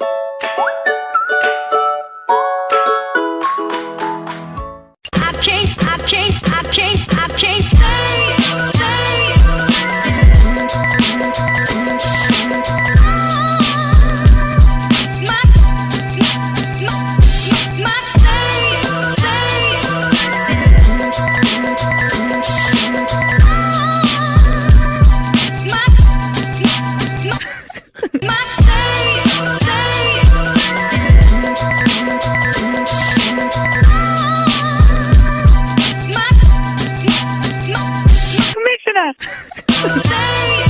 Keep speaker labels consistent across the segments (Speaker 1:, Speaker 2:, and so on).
Speaker 1: you
Speaker 2: podcast.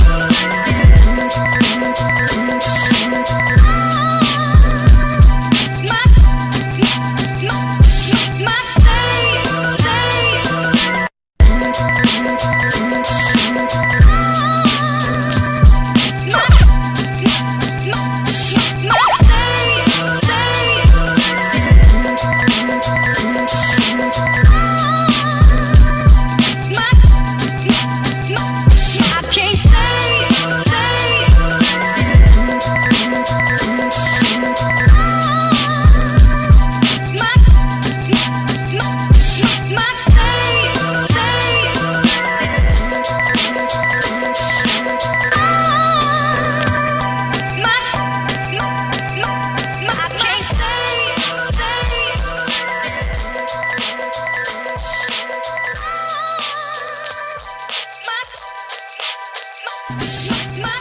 Speaker 3: My